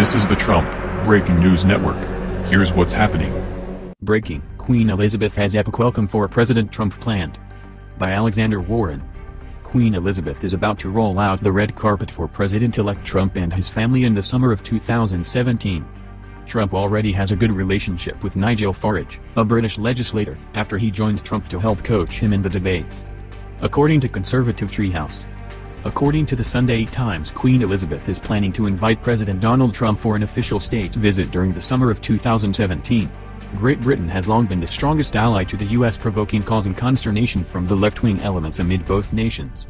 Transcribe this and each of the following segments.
This is the Trump Breaking News Network. Here's what's happening. Breaking, Queen Elizabeth has epic welcome for President Trump planned. By Alexander Warren. Queen Elizabeth is about to roll out the red carpet for President-elect Trump and his family in the summer of 2017. Trump already has a good relationship with Nigel Farage, a British legislator, after he joined Trump to help coach him in the debates. According to conservative Treehouse. According to the Sunday Times Queen Elizabeth is planning to invite President Donald Trump for an official state visit during the summer of 2017. Great Britain has long been the strongest ally to the U.S. provoking causing consternation from the left-wing elements amid both nations.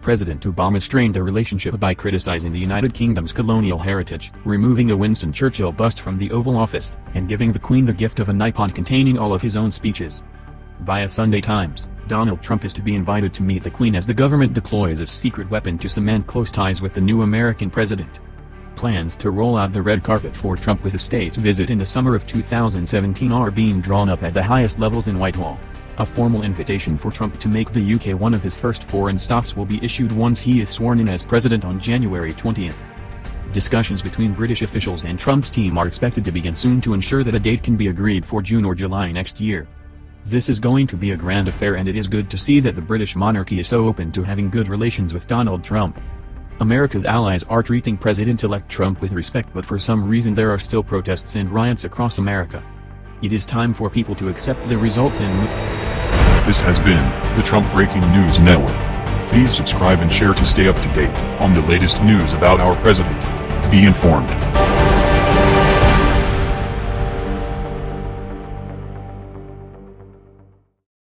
President Obama strained the relationship by criticizing the United Kingdom's colonial heritage, removing a Winston Churchill bust from the Oval Office, and giving the Queen the gift of an iPod containing all of his own speeches. Via Sunday Times, Donald Trump is to be invited to meet the Queen as the government deploys its secret weapon to cement close ties with the new American president. Plans to roll out the red carpet for Trump with a state visit in the summer of 2017 are being drawn up at the highest levels in Whitehall. A formal invitation for Trump to make the UK one of his first foreign stops will be issued once he is sworn in as president on January 20. Discussions between British officials and Trump's team are expected to begin soon to ensure that a date can be agreed for June or July next year. This is going to be a grand affair and it is good to see that the British monarchy is so open to having good relations with Donald Trump. America's allies are treating President-elect Trump with respect but for some reason there are still protests and riots across America. It is time for people to accept the results and This has been the Trump Breaking News Network. Please subscribe and share to stay up to date on the latest news about our president. Be informed.